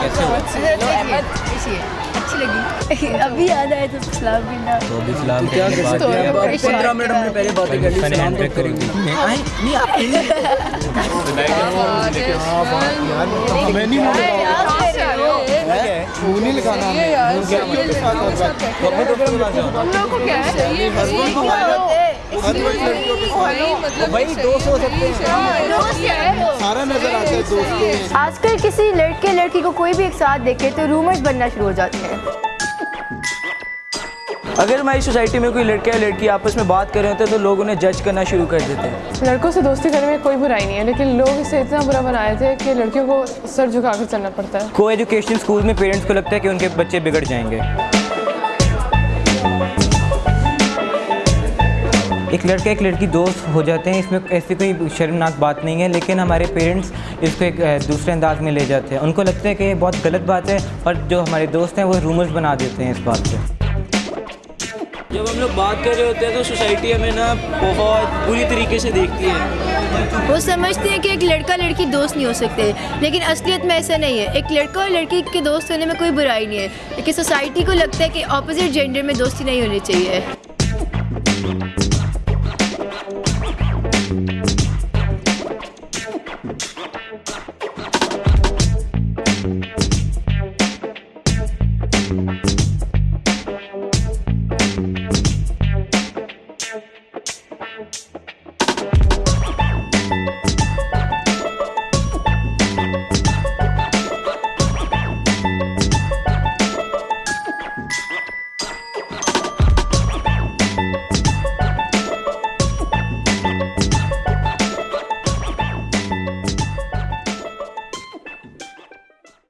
کیسے ہوا اچھی لگی ابھی یاد آئے تو سلام کرنا تو اب اسلام کے لیے بات پندرہ منٹ ہم نے پہلے باتیں کر لی فن سلام اینڈ تو کرو کریں گے بھائی دو سو سکتے ہیں سارا آج کل کسی لڑکے لڑکی کو کوئی بھی ایک ساتھ دیکھے تو رومرز بننا شروع ہو جاتے ہیں۔ اگر ہماری سوسائٹی میں کوئی لڑکا یا لڑکی آپس میں بات کر رہے ہوتے ہیں تو لوگ انہیں جج کرنا شروع کر دیتے ہیں۔ لڑکوں سے دوستی کرنے میں کوئی برائی نہیں ہے لیکن لوگ اسے اتنا برا بنائے تھے کہ لڑکیوں کو سر جھکا کر چلنا پڑتا ہے۔ کو ایجوکیشن اسکول میں پیرنٹس کو لگتا ہے کہ ان کے بچے بگڑ جائیں گے۔ ایک لڑکا ایک لڑکی دوست ہو جاتے ہیں اس میں ایسی کوئی شرمناک بات نہیں ہے لیکن ہمارے پیرنٹس اس کو ایک دوسرے انداز میں لے جاتے ہیں۔ ان کو لگتا ہے کہ یہ بہت غلط بات ہے اور جو ہمارے دوست ہیں وہ رومرز بنا دیتے ہیں اس بات پہ۔ جب ہم لوگ بات کر رہے ہوتے ہیں تو سوسائٹی ہمیں نا بہت بری طریقے سے دیکھتی ہے۔ وہ سمجھتے ہیں کہ ایک لڑکا لڑکی دوست نہیں ہو سکتے لیکن اصلیت میں ایسا نہیں ہے۔ ایک لڑکا اور لڑکی کے دوست ہونے میں کوئی برائی نہیں ہے لیکن سوسائٹی کو لگتا ہے کہ اپوزٹ جینڈر میں دوستی نہیں ہونی چاہیے۔